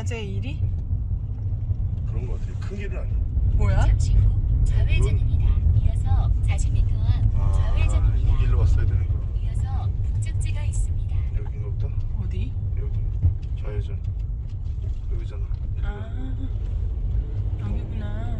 낮에 일이? 그런 거 같아요. 큰 길은 아니에요. 뭐야? 잠시 후 좌회전입니다. 이어서 40m 앞 아, 좌회전입니다. 이 길로 왔어야 되는 거. 이어서 목적지가 있습니다. 여긴가 보다. 어디? 여기 좌회전. 여기잖아. 아 여기구나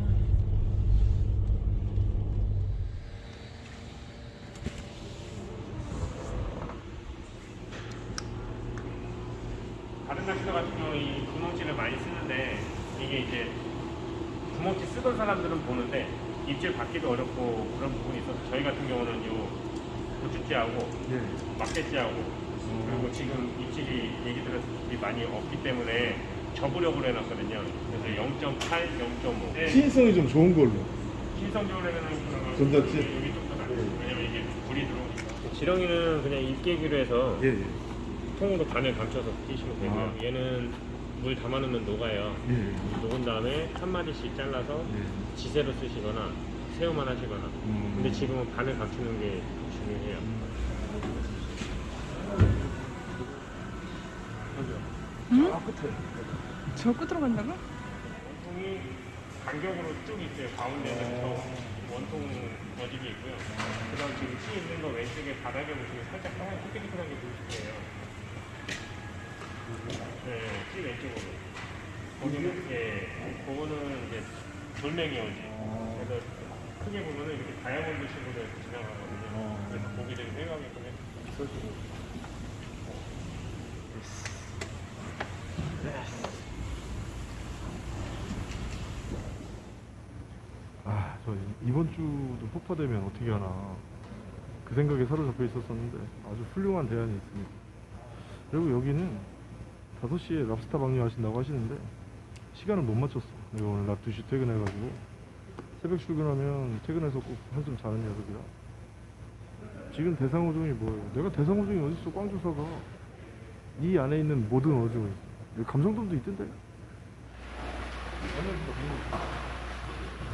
다른 낚시터 같은 경우 이 구멍치를 많이 쓰는데 이게 이제 구멍치 쓰던 사람들은 보는데 입질 받기도 어렵고 그런 부분이 있어서 저희 같은 경우는 요 고추찌하고 예. 막대찌하고 그리고 지금 입질이 얘기 들었을 때 많이 없기 때문에 접으려고 해놨거든요. 그래서 0.8, 0.5. 네. 신성이 좀 좋은 걸로. 신성적으로 하면은 그런 전자찌? 여기 좀더 낫죠. 왜냐면 이게 불이 들어오니까. 지렁이는 그냥 입깨기로 해서 예, 예. 통으로 바늘 감춰서 끼시면 되고요. 아. 얘는 물 담아놓으면 녹아요. 예. 녹은 다음에 한 마디씩 잘라서 예. 지세로 쓰시거나 새우만 하시거나. 음. 근데 지금은 바늘 감추는 게 중요해요. 응? 아, 끝에. 저 끝으로 간다고? 원통이 간격으로 쭉 있어요. 가운데는 저 원통 어집이 있고요. 그 다음 지금 찌 있는 거 왼쪽에 바닥에 보시면 살짝 하얀 삐끗삐끗한 게 보이실 거예요. 네, 찌 왼쪽으로. 거기는, 예, 그거는 이제 돌멩이 어지. 그래서 크게 보면은 이렇게 다이아몬드 식으로 이렇게 지나가거든요. 그래서 고기들이 회가게끔 해서 아, 저 이번 주도 폭파되면 어떻게 하나. 그 생각에 사로잡혀 있었었는데 아주 훌륭한 대안이 있습니다. 그리고 여기는 5시에 랍스타 방류하신다고 하시는데 시간을 못 맞췄어. 내가 오늘 낮 2시 퇴근해가지고 새벽 출근하면 퇴근해서 꼭 한숨 자는 녀석이라. 지금 대상어종이 뭐예요? 내가 대상어종이 어딨어? 광주사가. 이 안에 있는 모든 어종이 감성돔도 있던데.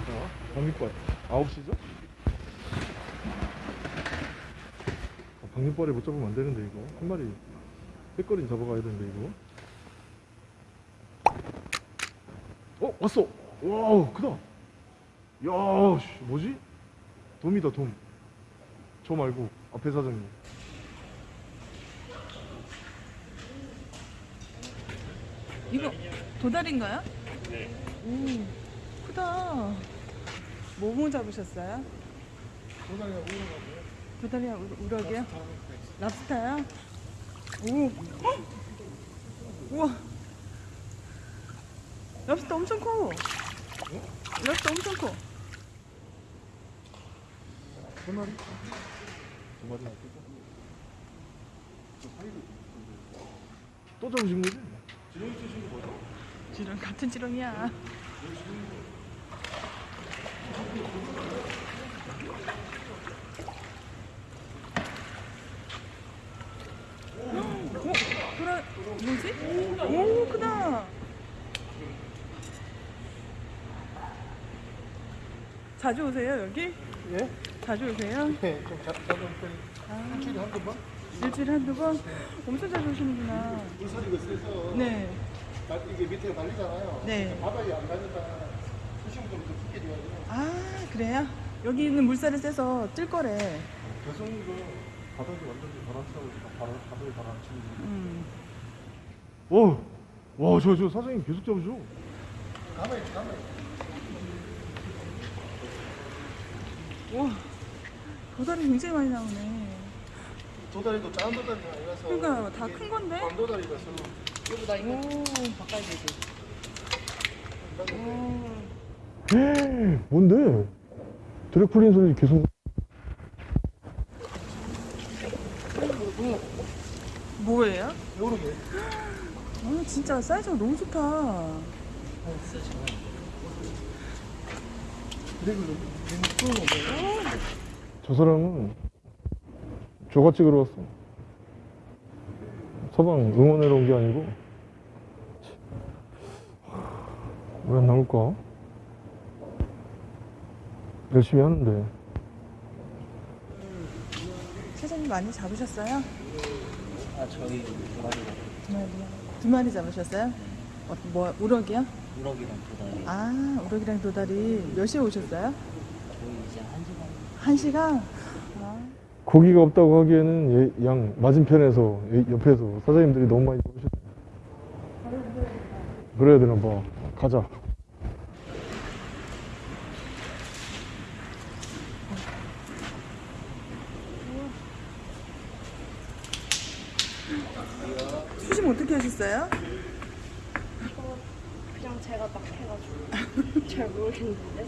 어? 방귀빨 9시죠? 아, 방귀빨에 못 잡으면 안 되는데 이거 한 마리 빼거리 잡아가야 되는데 이거 왔어! 와 크다 야 씨, 뭐지? 돔이다 돔저 말고 앞에 사장님 이거 도다리인가요? 네. 오 크다 뭐뭐 잡으셨어요? 도다리가 오르가고요 도다리야 우- 우럭이요? 랍스타요? 오 헉! 우와 랍스타 엄청 커 랍스타 엄청 커세 마리? 두 마리 놔두고 또 잡으신 거지? 지렁 같은 지렁이야 오, 돌아 뭐지? 오 크다 자주 오세요 여기? 예? 자주 오세요? 네, 좀 잡, 잡은 편이 아, 일주일에 한두 번? 일주일에 한두 번? 엄청 자주 오시는구나 물소리가 세서 네 날- 이게 밑에 달리잖아요. 네. 바닥에 안 가니까 수심을 좀 깊게 줘야 돼요. 아 그래요? 여기 있는 물살이 세서 뜰 거래 대성이가 바닥이 완전히 가라앉히고 바닥, 바닥에 가라앉히는 음. 오! 와, 저, 저 사장님 계속 잡으셔. 가만히 있어, 가만히 있어. 와 도다리 굉장히 많이 나오네 도다리도 작은 도다리가 아니라서. 그러니까 다 큰 건데? 광도다리라서. 여보 나 이거 바꿔야 되지 뭔데? 드래플린 소리 계속. 뭐예요? 요렇게. 아 진짜 사이즈가 너무 좋다 저 사람은 조가 찍으러 왔어. 서방 응원하러 온 게 아니고. 왜 안 나올까? 열심히 하는데. 사장님 많이 잡으셨어요? 아, 저희 두 마리요 두 마리 잡으셨어요? 어, 뭐 우럭이요? 우럭이랑 도다리 아 우럭이랑 도다리 몇 시에 오셨어요? 거의 이제 한 시간 한 시간? 아, 고기가 없다고 하기에는 얘- 양 맞은편에서 얘 옆에서 사장님들이 너무 많이 오셨 그래야 되나 봐 가자 수심 어떻게 하셨어요? 그냥 제가 막 해가지고 잘 모르겠는데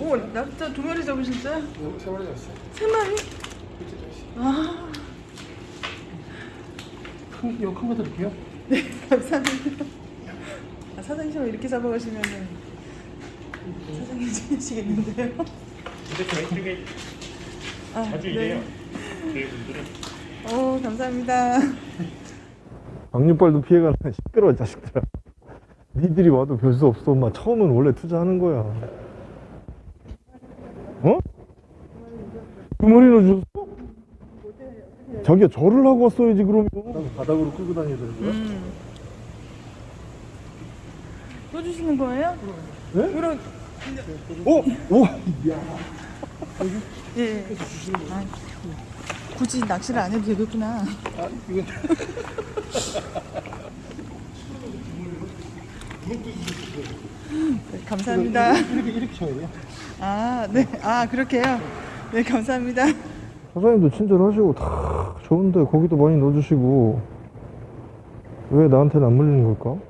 오 납자 두 마리 잡으셨어요? 여기 세 마리 잡았어요. 세 마리? 밑에 잡았어요. 아 큰, 이거 큰거 드릴게요. 네, 감사합니다. 아, 사장님 이렇게 잡아가시면은 사장님 지내시겠는데요? 근데 저희 쪽에 아, 자주 이래요. 저희 분들은 오, 감사합니다. 악류빨도 피해가는 시끄러워 자식들아 니들이 와도 별 수 없어 엄마 처음은 원래 투자하는 거야 어? 두 마리나 주셨어? 자기가 절을 하고 왔어야지 그러면 바닥으로 끌고 다녀야 되는 거야? 음. 또 주시는 거예요? 네? 그럼 오! 오! 예. 아, 굳이 낚시를 안 해도 되겠구나. 아, 이건 네, 감사합니다. 이렇게, 이렇게 쳐야 돼요. 아, 네. 아, 그렇게요? 네, 감사합니다. 사장님도 친절하시고 다 좋은데 고기도 많이 넣어주시고 왜 나한테는 안 물리는 걸까?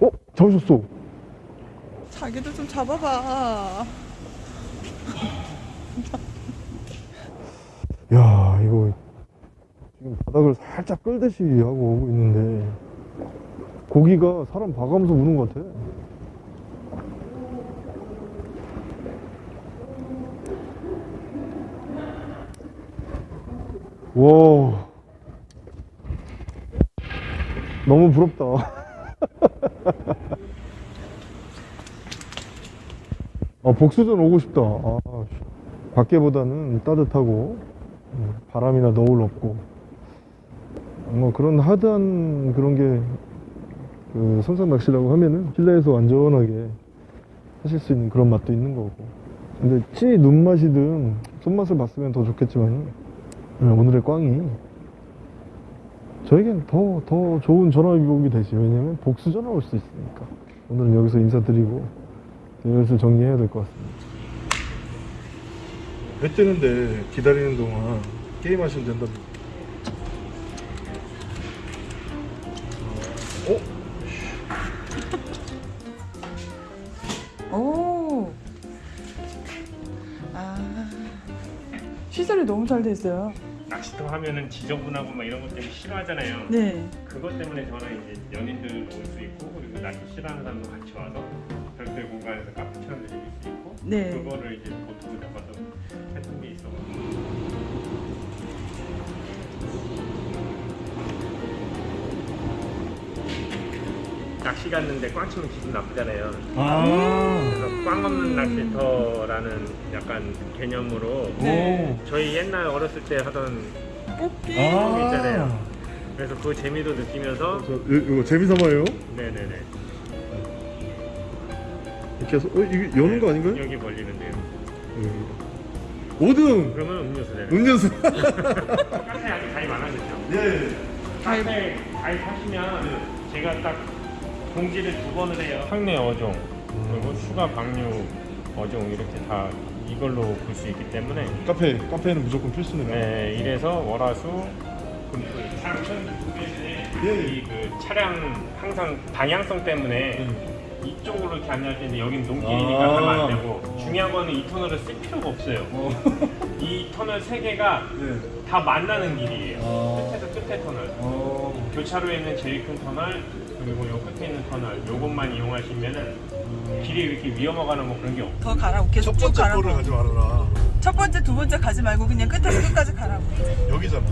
어? 잡으셨어 자기도 좀 잡아봐. 야 이거 지금 바닥을 살짝 끌듯이 하고 오고 있는데 고기가 사람 봐가면서 우는 것 같아. 와 너무 부럽다. 아 복수전 오고 싶다. 아, 씨. 밖에보다는 따뜻하고 음, 바람이나 너울 없고. 뭐 그런 하드한 그런 게 그 선상 낚시라고 하면은 실내에서 안전하게 하실 수 있는 그런 맛도 있는 거고. 근데 친히 눈맛이든 손맛을 봤으면 더 좋겠지만 오늘의 꽝이 저에겐 더, 더 좋은 전화위복이 되지. 왜냐면 복수 전화 올 수 있으니까. 오늘은 여기서 인사드리고 여기서 정리해야 될 것 같습니다 배 뜨는데 기다리는 동안 게임 하시면 된답니다. 어? 오. 아. 시설이 너무 잘 돼 있어요. 낚시터 하면은 지저분하고 막 이런 것 때문에 싫어하잖아요. 네. 그것 때문에 저는 이제 연인들도 올수 있고 그리고 낚시 싫어하는 사람도 같이 와서 별도의 공간에서 카페처럼 즐길 수 있고 네. 그거를 이제 보통 잡아서 했던 게 있어. 낚시 갔는데 꽝 치면 기분 나쁘잖아요. 그래서 꽝 없는 낚시터라는 약간 개념으로 네. 저희 옛날 어렸을 때 하던 뽑기. 게 있잖아요. 그래서 그 재미도 느끼면서 저, 이- 이거 재미 삼아요? 네네네 이렇게 해서, 어, 이게 여는 거 아닌가요? 여기 벌리는데요. 5등! 그러면 음료수 되는 음료수! 카페 아직 가입 안 하셨죠? 네. 카페 가입하시면 제가 딱 공지를 두 번을 해요. 황내 어종 그리고 추가 방류 어종 이렇게 다 이걸로 볼 수 있기 때문에 카페, 카페는 무조건 필수네요. 네, 이래서 월화수 그리고 차량 예. 이그 차량 항상 방향성 때문에 이쪽으로 이렇게 안내할 텐데 여기는 농길이니까 아. 가면 안 되고 중요한 거는 이 터널을 쓸 필요가 없어요. 이 터널 세 개가 네. 다 만나는 길이에요. 아. 끝에서 끝에 터널. 어, 교차로에 있는 제일 큰 터널 그리고 요 끝에 있는 터널 요것만 이용하시면은 길이 이렇게 위험하거나 뭐 그런 게 없어요. 더 가라고 계속 쭉 가라고. 가지 말아라. 첫 번째, 두 번째 가지 말고 그냥 끝에서 끝까지 가라고. 여기잖아.